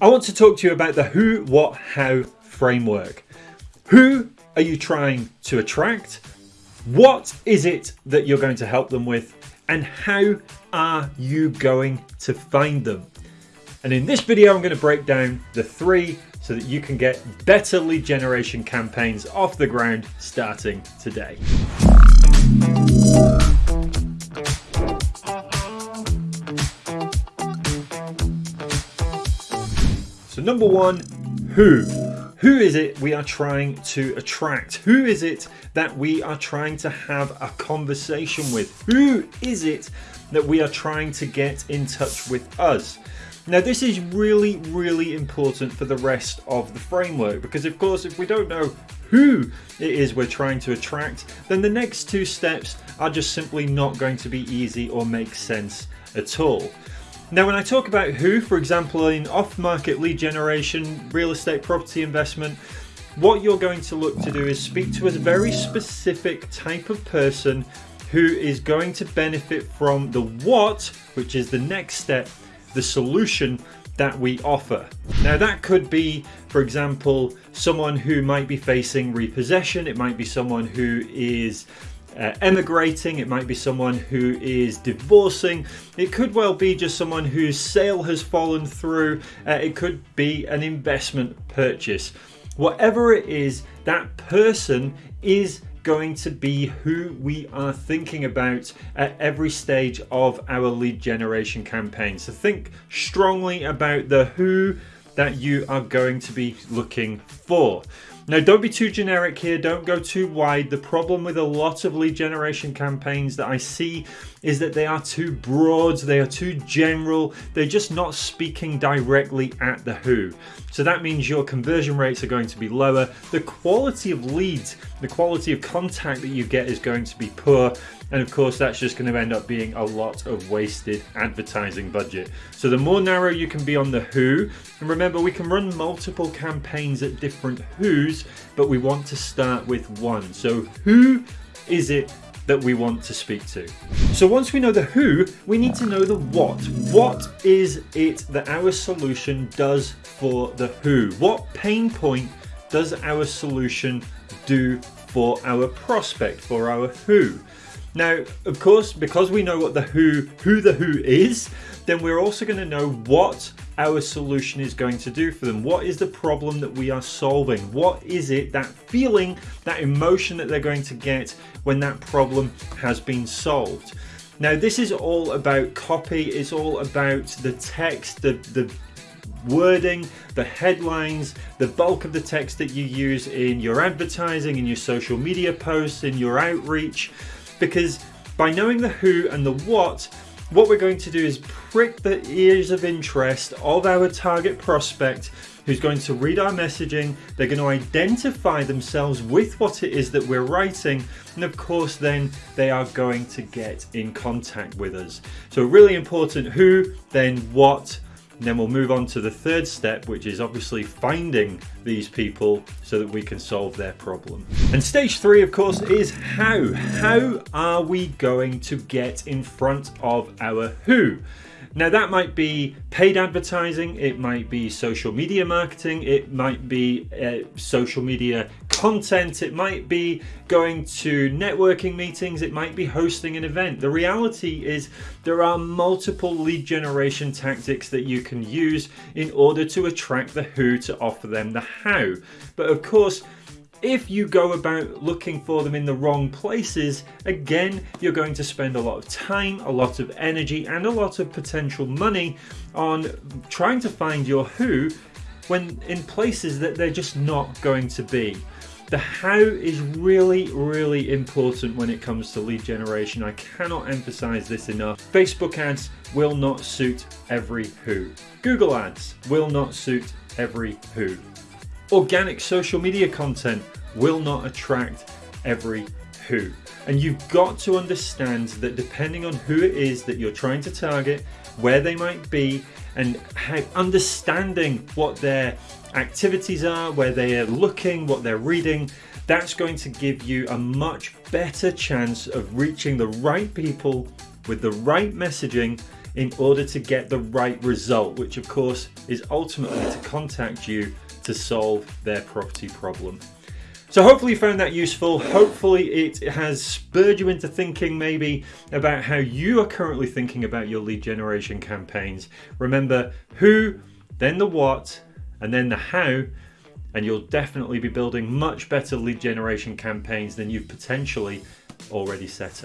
I want to talk to you about the who, what, how framework. Who are you trying to attract? What is it that you're going to help them with? And how are you going to find them? And in this video, I'm going to break down the three so that you can get better lead generation campaigns off the ground starting today. So number one, who? Who is it we are trying to attract? Who is it that we are trying to have a conversation with? Who is it that we are trying to get in touch with us? Now this is really, really important for the rest of the framework because of course if we don't know who it is we're trying to attract, then the next two steps are just simply not going to be easy or make sense at all. Now when I talk about who, for example in off-market lead generation, real estate property investment, what you're going to look to do is speak to a very specific type of person who is going to benefit from the what, which is the next step, the solution that we offer. Now that could be, for example, someone who might be facing repossession, it might be someone who is uh, emigrating, it might be someone who is divorcing, it could well be just someone whose sale has fallen through, uh, it could be an investment purchase. Whatever it is, that person is going to be who we are thinking about at every stage of our lead generation campaign. So think strongly about the who that you are going to be looking for. Now, don't be too generic here. Don't go too wide. The problem with a lot of lead generation campaigns that I see is that they are too broad. They are too general. They're just not speaking directly at the who. So that means your conversion rates are going to be lower. The quality of leads, the quality of contact that you get is going to be poor. And of course, that's just going to end up being a lot of wasted advertising budget. So the more narrow you can be on the who, and remember, we can run multiple campaigns at different who's, but we want to start with one. So who is it that we want to speak to. So once we know the who, we need to know the what. What is it that our solution does for the who? What pain point does our solution do for our prospect, for our who? Now, of course, because we know what the who, who the who is, then we're also going to know what our solution is going to do for them. What is the problem that we are solving? What is it, that feeling, that emotion that they're going to get when that problem has been solved? Now, this is all about copy. It's all about the text, the, the wording, the headlines, the bulk of the text that you use in your advertising, in your social media posts, in your outreach because by knowing the who and the what, what we're going to do is prick the ears of interest of our target prospect who's going to read our messaging, they're going to identify themselves with what it is that we're writing, and of course then they are going to get in contact with us. So really important who, then what, and then we'll move on to the third step, which is obviously finding these people so that we can solve their problem. And stage three, of course, is how. How are we going to get in front of our who? Now that might be paid advertising, it might be social media marketing, it might be uh, social media content, it might be going to networking meetings, it might be hosting an event. The reality is there are multiple lead generation tactics that you can use in order to attract the who to offer them the how. But of course, if you go about looking for them in the wrong places, again, you're going to spend a lot of time, a lot of energy, and a lot of potential money on trying to find your who when in places that they're just not going to be. The how is really, really important when it comes to lead generation. I cannot emphasize this enough. Facebook ads will not suit every who. Google ads will not suit every who. Organic social media content will not attract every who. And you've got to understand that depending on who it is that you're trying to target, where they might be, and how understanding what their activities are, where they are looking, what they're reading, that's going to give you a much better chance of reaching the right people with the right messaging in order to get the right result, which of course is ultimately to contact you to solve their property problem. So hopefully you found that useful. Hopefully it has spurred you into thinking maybe about how you are currently thinking about your lead generation campaigns. Remember who, then the what, and then the how, and you'll definitely be building much better lead generation campaigns than you've potentially already set